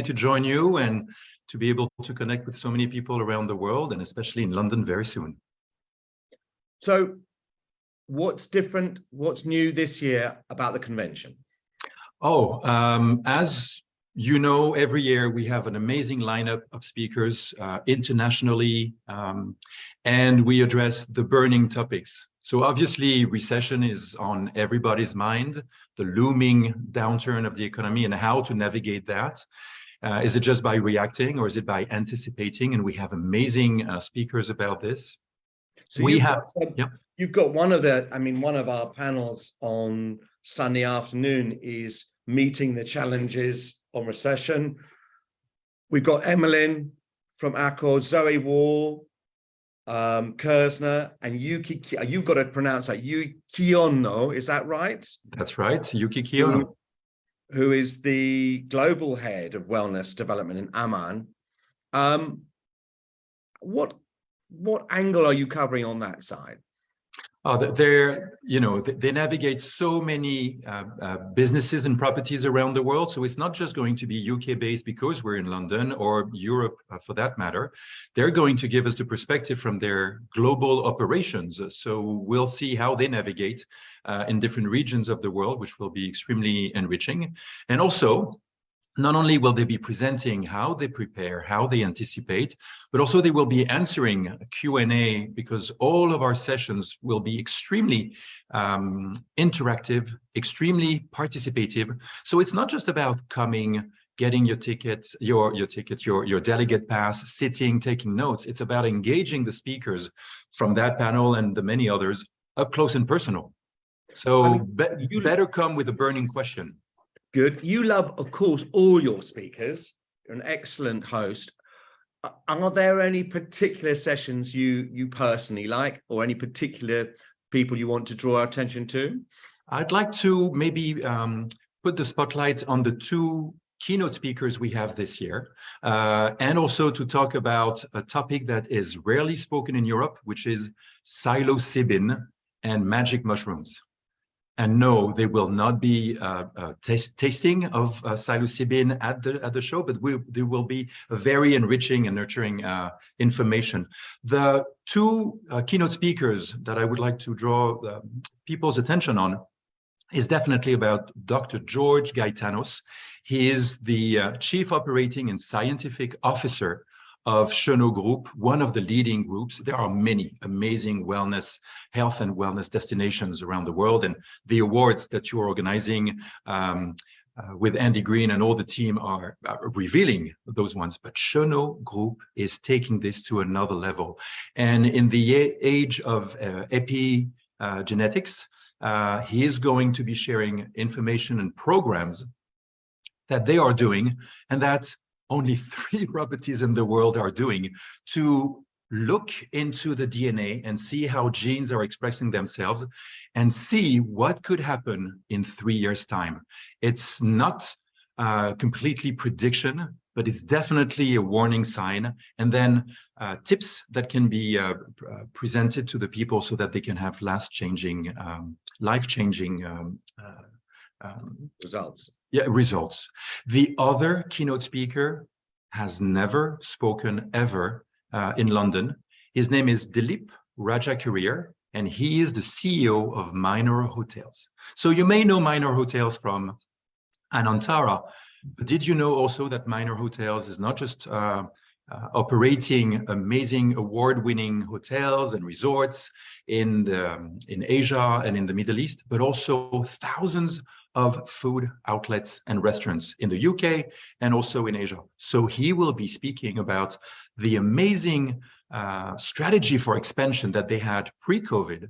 to join you and to be able to connect with so many people around the world and especially in London very soon. So what's different, what's new this year about the convention? Oh, um, as you know, every year we have an amazing lineup of speakers uh, internationally, um, and we address the burning topics. So obviously recession is on everybody's mind, the looming downturn of the economy and how to navigate that. Uh, is it just by reacting or is it by anticipating? And we have amazing uh, speakers about this. So we have, got, yep. you've got one of the, I mean, one of our panels on Sunday afternoon is meeting the challenges on recession. We've got Emmeline from Accor, Zoe Wall, um, Kersner, and Yuki, you've got to pronounce that, Yuki Kiyono, is that right? That's right, Yuki Kiyono. Who, is the global head of wellness development in Aman. Um, what, what angle are you covering on that side? Uh, they're, you know, they navigate so many uh, uh, businesses and properties around the world. So it's not just going to be UK based because we're in London or Europe uh, for that matter. They're going to give us the perspective from their global operations. So we'll see how they navigate uh, in different regions of the world, which will be extremely enriching. And also not only will they be presenting how they prepare, how they anticipate, but also they will be answering Q&A because all of our sessions will be extremely um, interactive, extremely participative. So it's not just about coming, getting your ticket, your, your ticket, your, your delegate pass, sitting, taking notes. It's about engaging the speakers from that panel and the many others up close and personal. So be you better come with a burning question. Good. You love, of course, all your speakers. You're an excellent host. Are there any particular sessions you you personally like or any particular people you want to draw our attention to? I'd like to maybe um, put the spotlight on the two keynote speakers we have this year, uh, and also to talk about a topic that is rarely spoken in Europe, which is psilocybin and magic mushrooms. And no, they will not be uh, uh, tasting of uh, psilocybin at the at the show, but we, there will be a very enriching and nurturing uh, information. The two uh, keynote speakers that I would like to draw um, people's attention on is definitely about Dr. George Gaitanos. He is the uh, Chief Operating and Scientific Officer of Chenot Group, one of the leading groups. There are many amazing wellness, health and wellness destinations around the world. And the awards that you're organizing um, uh, with Andy Green and all the team are, are, revealing those ones. But Chenot Group is taking this to another level. And in the age of uh, epigenetics, uh, he is going to be sharing information and programs that they are doing and that only three properties in the world are doing to look into the DNA and see how genes are expressing themselves and see what could happen in three years time. It's not uh, completely prediction, but it's definitely a warning sign. And then uh, tips that can be uh, uh presented to the people so that they can have last changing, um, life changing um, uh, um, results. Yeah, results. The other keynote speaker has never spoken ever uh, in London. His name is Dillip Rajakarier, and he is the CEO of Minor Hotels. So you may know Minor Hotels from Anantara, but did you know also that Minor Hotels is not just uh, uh, operating amazing award-winning hotels and resorts in the, in Asia and in the Middle East, but also thousands of food outlets and restaurants in the UK and also in Asia. So he will be speaking about the amazing uh, strategy for expansion that they had pre-COVID,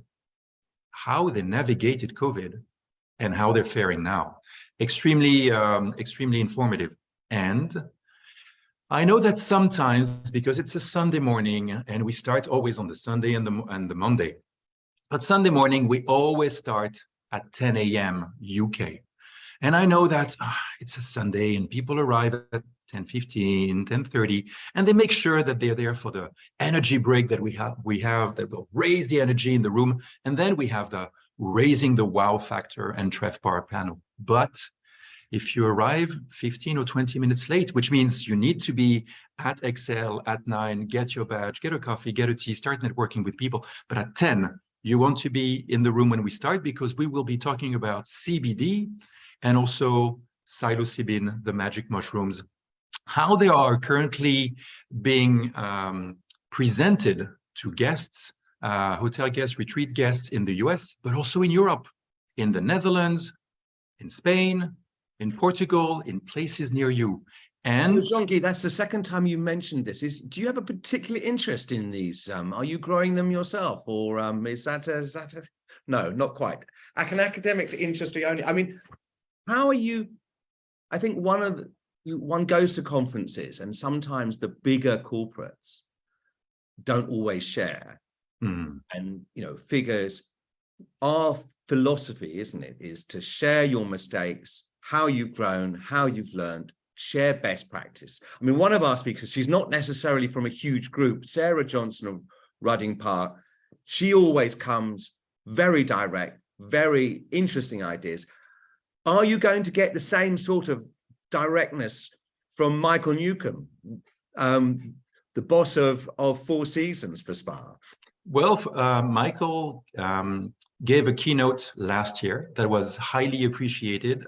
how they navigated COVID and how they're faring now. Extremely, um, extremely informative. And I know that sometimes, because it's a Sunday morning and we start always on the Sunday and the, and the Monday, but Sunday morning, we always start at 10 a.m. UK. And I know that ah, it's a Sunday and people arrive at 10, 15, 10, 30, and they make sure that they're there for the energy break that we have, we have that will raise the energy in the room. And then we have the raising the wow factor and TRevPAR panel. But if you arrive 15 or 20 minutes late, which means you need to be at ExCeL at nine, get your badge, get a coffee, get a tea, start networking with people. But at 10, you want to be in the room when we start because we will be talking about CBD and also psilocybin, the magic mushrooms, how they are currently being um, presented to guests, uh, hotel guests, retreat guests in the US, but also in Europe, in the Netherlands, in Spain, in Portugal, in places near you. And so, that's the second time you mentioned this. Is do you have a particular interest in these? Um, are you growing them yourself, or um, is that a, is that a, no, not quite. Like an academic interest you only. I mean, how are you? I think one of the, one goes to conferences, and sometimes the bigger corporates don't always share. Mm. And you know, figures. Our philosophy, isn't it, is to share your mistakes, how you've grown, how you've learned, share best practice. I mean, one of our speakers, she's not necessarily from a huge group, Sarah Johnson of Rudding Park, she always comes very direct, very interesting ideas. Are you going to get the same sort of directness from Michael Newcombe, um, the boss of, of Four Seasons for Spa? Well, uh, Michael um, gave a keynote last year that was highly appreciated,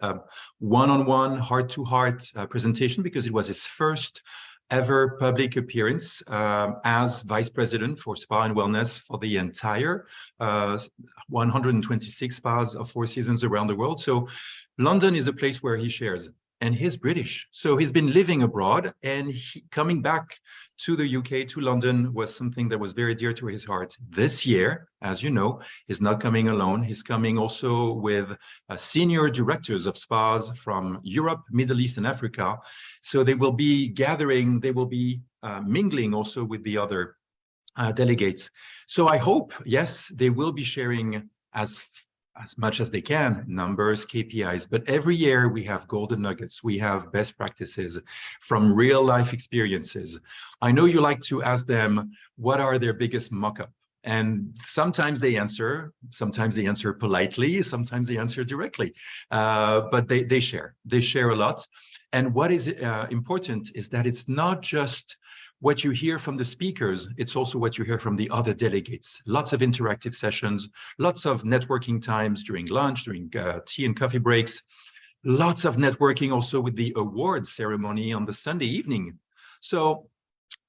one-on-one, heart-to-heart uh, presentation because it was his first ever public appearance um, as vice president for spa and wellness for the entire uh, 126 spas of Four Seasons around the world. So London is a place where he shares and he's British. So he's been living abroad and he, coming back to the UK, to London, was something that was very dear to his heart. This year, as you know, he's not coming alone. He's coming also with uh, senior directors of spas from Europe, Middle East, and Africa. So they will be gathering, they will be uh, mingling also with the other uh, delegates. So I hope, yes, they will be sharing as as much as they can, numbers, KPIs, but every year we have golden nuggets, we have best practices from real life experiences. I know you like to ask them, what are their biggest mock-up? And sometimes they answer, sometimes they answer politely, sometimes they answer directly, uh, but they, they share, they share a lot. And what is uh, important is that it's not just what you hear from the speakers, it's also what you hear from the other delegates. Lots of interactive sessions, lots of networking times during lunch, during uh, tea and coffee breaks, lots of networking also with the awards ceremony on the Sunday evening. So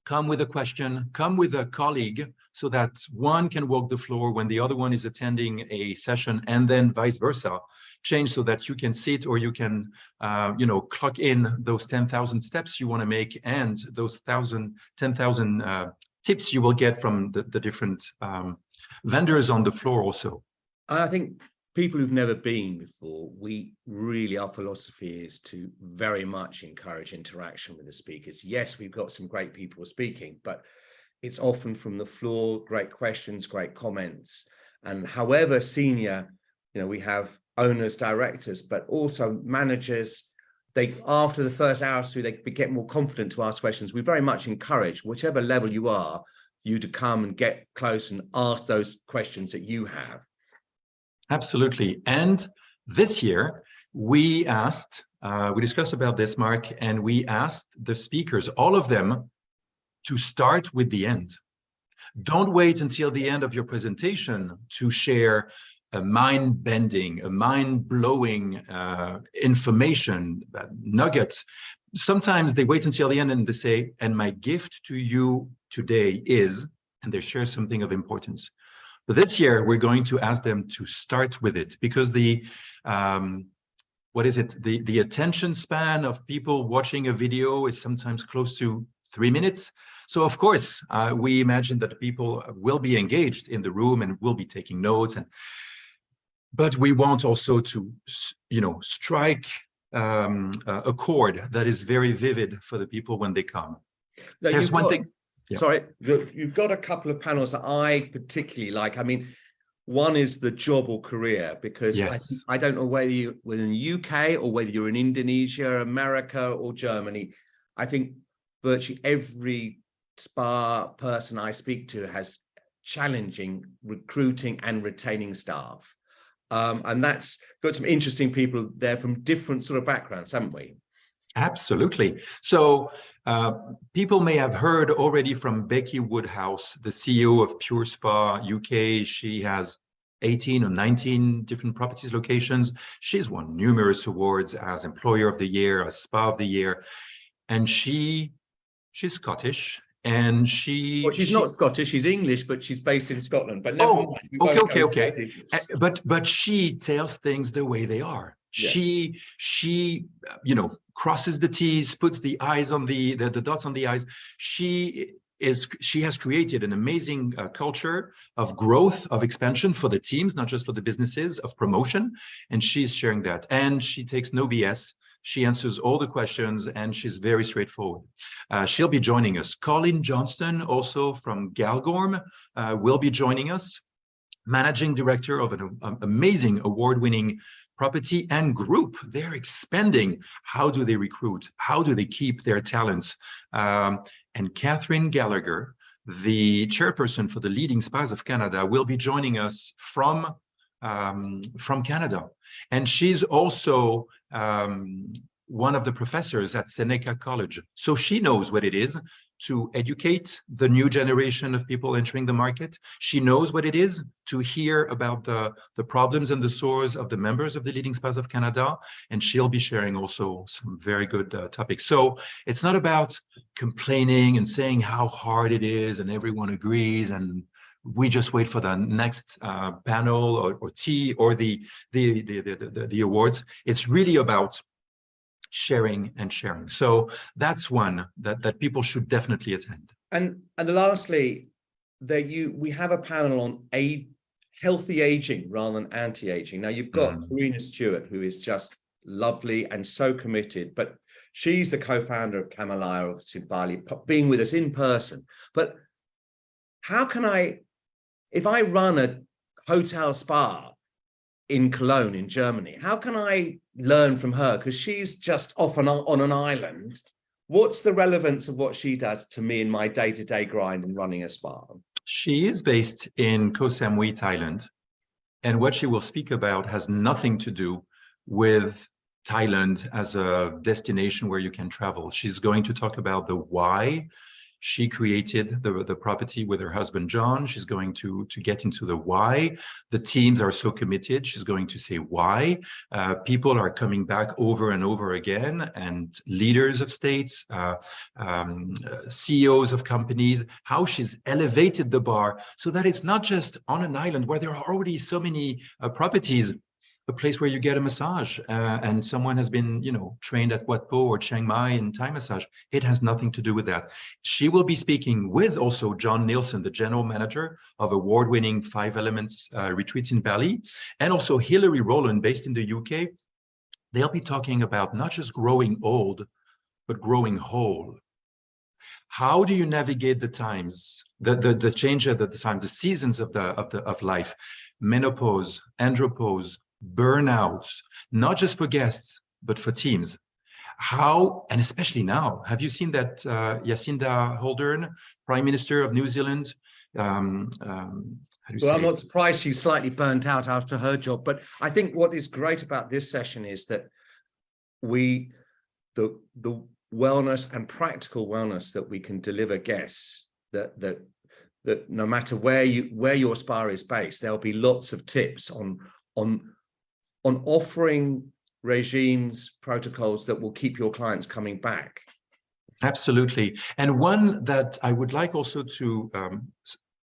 come with a question, come with a colleague so that one can walk the floor when the other one is attending a session and then vice versa change so that you can sit or you can, uh, you know, clock in those 10,000 steps you want to make and those 1,000, 10,000 uh, tips you will get from the, the different um, vendors on the floor also. I think people who've never been before, we really, our philosophy is to very much encourage interaction with the speakers. Yes, we've got some great people speaking, but it's often from the floor, great questions, great comments. And however senior, you know, we have owners, directors, but also managers. They, after the first hour or two, they get more confident to ask questions. We very much encourage, whichever level you are, you to come and get close and ask those questions that you have. Absolutely. And this year, we asked, uh, we discussed about this, Mark, and we asked the speakers, all of them, to start with the end. Don't wait until the end of your presentation to share a mind-bending, a mind-blowing uh, information, uh, nuggets. Sometimes they wait until the end and they say, and my gift to you today is, and they share something of importance. But this year, we're going to ask them to start with it because the, um, what is it? The, the attention span of people watching a video is sometimes close to three minutes. So of course, uh, we imagine that people will be engaged in the room and will be taking notes and but we want also to, you know, strike um, a chord that is very vivid for the people when they come. Now, There's one thing. Sorry, you've got a couple of panels that I particularly like. I mean, one is the job or career, because yes. I, I, don't know whether you're in the UK or whether you're in Indonesia, America or Germany. I think virtually every spa person I speak to has challenging recruiting and retaining staff. Um, and that's got some interesting people there from different sort of backgrounds, haven't we? Absolutely. So uh, people may have heard already from Becky Woodhouse, the CEO of Pure Spa UK. She has 18 or 19 different properties locations. She's won numerous awards as Employer of the Year, as Spa of the Year, and she she's Scottish and she well, she's she, not scottish she's english but she's based in scotland but oh okay okay okay uh, but but she tells things the way they are she she you know crosses the t's puts the eyes on the the, the dots on the eyes she is she has created an amazing uh, culture of growth of expansion for the teams not just for the businesses of promotion and she's sharing that and she takes no bs she answers all the questions and she's very straightforward. Uh, she'll be joining us. Colin Johnston, also from Galgorm, uh, will be joining us. Managing director of an um, amazing award-winning property and group. They're expanding. How do they recruit? How do they keep their talents? Um, and Catherine Gallagher, the chairperson for the leading spas of Canada, will be joining us from um, from Canada. And she's also um, one of the professors at Seneca College. So she knows what it is to educate the new generation of people entering the market. She knows what it is to hear about the, the problems and the sores of the members of the leading spas of Canada. And she'll be sharing also some very good uh, topics. So it's not about complaining and saying how hard it is and everyone agrees and we just wait for the next uh, panel or, or tea or the the, the the, the the awards. It's really about sharing and sharing. So that's one that that people should definitely attend. And and lastly, there you we have a panel on a healthy aging rather than anti-aging. Now you've got mm. Karina Stewart, who is just lovely and so committed, but she's the co-founder of Kamalaya of Bali, being with us in person. But how can I if I run a hotel spa in Cologne in Germany, how can I learn from her? Because she's just off on, on an island. What's the relevance of what she does to me in my day-to-day -day grind in running a spa? She is based in Koh Samui, Thailand. And what she will speak about has nothing to do with Thailand as a destination where you can travel. She's going to talk about the why she created the, the property with her husband, John. She's going to, to get into the why. The teams are so committed. She's going to say why. Uh, people are coming back over and over again and leaders of states, uh, um, uh, CEOs of companies, how she's elevated the bar so that it's not just on an island where there are already so many uh, properties a place where you get a massage uh, and someone has been, you know, trained at Wat Po or Chiang Mai in Thai massage. It has nothing to do with that. She will be speaking with also John Nielsen, the general manager of award-winning Five Elements uh, retreats in Bali, and also Hilary Rowland based in the UK. They'll be talking about not just growing old, but growing whole. How do you navigate the times, the, the, the change of the, the times, the seasons of the, of the, of life, menopause, andropause, burnouts, not just for guests, but for teams. How, and especially now, have you seen that uh, Jacinda Ardern, Prime Minister of New Zealand, um, um, well, I'm not surprised she's slightly burnt out after her job, but I think what is great about this session is that we, the, the wellness and practical wellness that we can deliver guests, that, that, that no matter where you, where your spa is based, there'll be lots of tips on, on on offering regimes, protocols that will keep your clients coming back? Absolutely. And one that I would like also to um,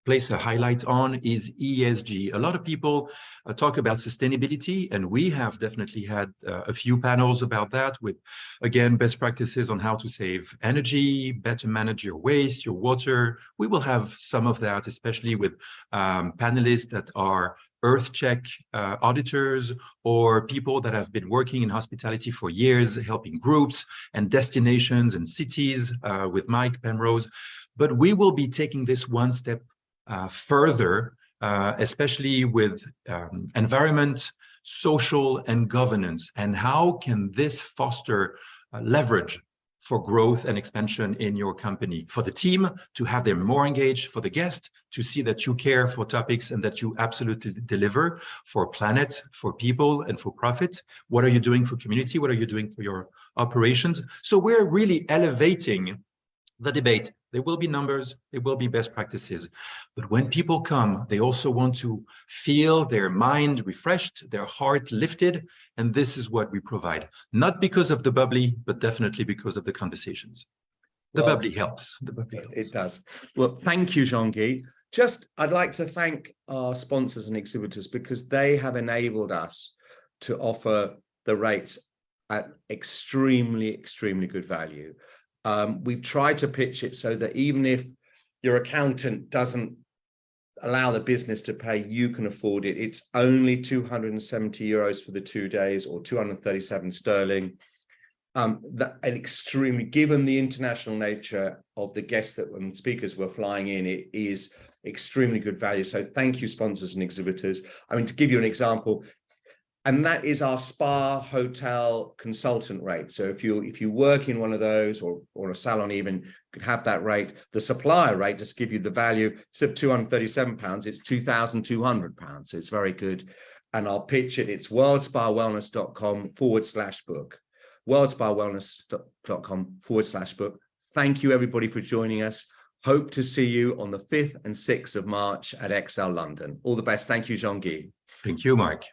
place a highlight on is ESG. A lot of people uh, talk about sustainability, and we have definitely had uh, a few panels about that with, again, best practices on how to save energy, better manage your waste, your water. We will have some of that, especially with um, panelists that are EarthCheck uh, auditors or people that have been working in hospitality for years, helping groups and destinations and cities uh, with Mike Penrose. But we will be taking this one step uh, further, uh, especially with um, environment, social and governance, and how can this foster uh, leverage for growth and expansion in your company, for the team to have them more engaged, for the guest to see that you care for topics and that you absolutely deliver for planet, for people and for profit. What are you doing for community? What are you doing for your operations? So we're really elevating the debate. There will be numbers, there will be best practices. But when people come, they also want to feel their mind refreshed, their heart lifted. And this is what we provide, not because of the bubbly, but definitely because of the conversations. The well, bubbly helps. The bubbly helps. It does. Well, thank you, Jean-Guy. Just, I'd like to thank our sponsors and exhibitors because they have enabled us to offer the rates at extremely, extremely good value. Um, we've tried to pitch it so that even if your accountant doesn't allow the business to pay, you can afford it. It's only 270 euros for the two days or 237 sterling. Um, that an extremely, given the international nature of the guests that when speakers were flying in, it is extremely good value. So thank you, sponsors and exhibitors. I mean, to give you an example, and that is our spa hotel consultant rate. So if you if you work in one of those or or a salon even could have that rate, the supplier rate just give you the value instead of 237 pounds, it's 2,200 pounds. So it's very good. And I'll pitch it. It's worldspawellness.com forward slash book. Worldspawellness.com forward slash book. Thank you everybody for joining us. Hope to see you on the 5th and 6th of March at ExCeL London. All the best. Thank you, Jean-Guy. Thank you, Mark.